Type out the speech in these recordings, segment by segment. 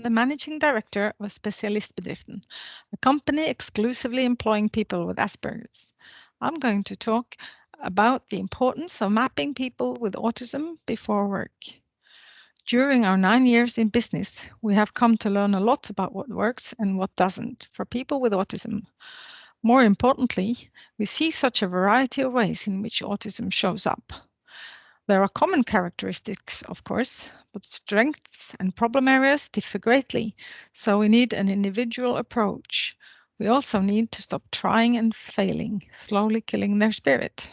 the managing director of Spesialistbedriften, a company exclusively employing people with Asperger's. I'm going to talk about the importance of mapping people with autism before work. During our nine years in business, we have come to learn a lot about what works and what doesn't for people with autism. More importantly, we see such a variety of ways in which autism shows up. There are common characteristics, of course, but strengths and problem areas differ greatly, so we need an individual approach. We also need to stop trying and failing, slowly killing their spirit.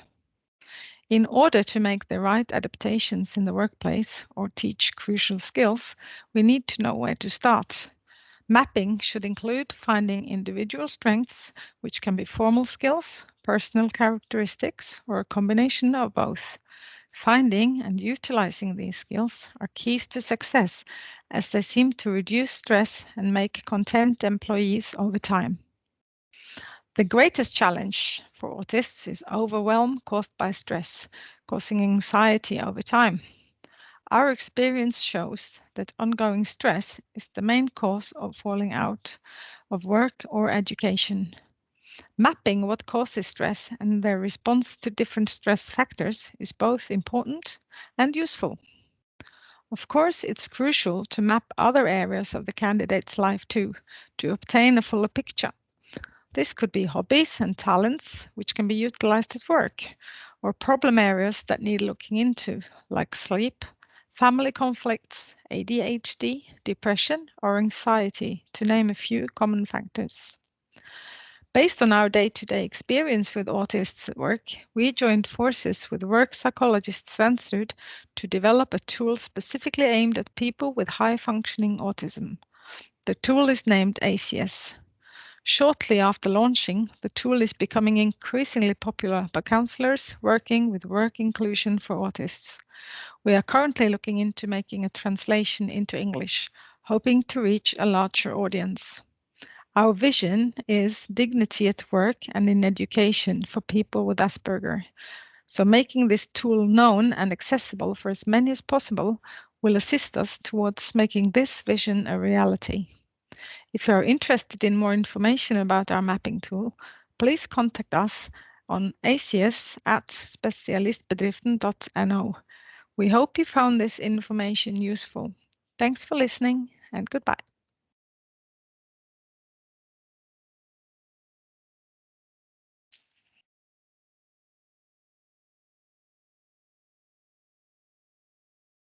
In order to make the right adaptations in the workplace or teach crucial skills, we need to know where to start. Mapping should include finding individual strengths, which can be formal skills, personal characteristics, or a combination of both. Finding and utilizing these skills are keys to success as they seem to reduce stress and make content employees over time. The greatest challenge for autists is overwhelm caused by stress, causing anxiety over time. Our experience shows that ongoing stress is the main cause of falling out of work or education. Mapping what causes stress and their response to different stress factors is both important and useful. Of course, it's crucial to map other areas of the candidate's life too, to obtain a fuller picture. This could be hobbies and talents, which can be utilized at work, or problem areas that need looking into, like sleep, family conflicts, ADHD, depression, or anxiety, to name a few common factors. Based on our day-to-day experience with autists at work, we joined forces with work psychologist Svenstrud to develop a tool specifically aimed at people with high-functioning autism. The tool is named ACS. Shortly after launching, the tool is becoming increasingly popular by counselors working with work inclusion for autists. We are currently looking into making a translation into English, hoping to reach a larger audience. Our vision is dignity at work and in education for people with Asperger. So making this tool known and accessible for as many as possible will assist us towards making this vision a reality. If you are interested in more information about our mapping tool, please contact us on acs at spesialistbedriften.no. We hope you found this information useful. Thanks for listening and goodbye.